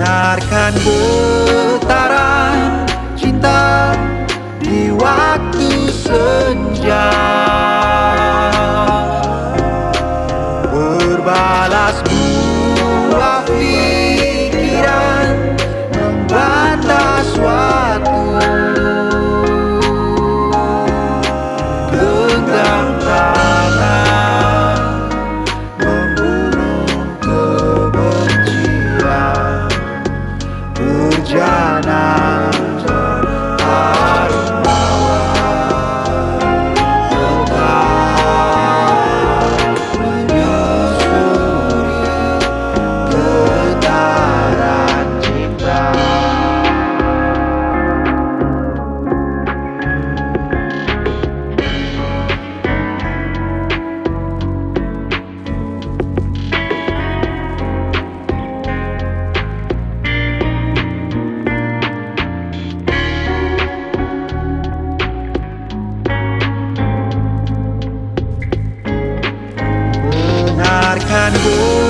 Dengarkan getaran cinta di waktu senja Dengarkan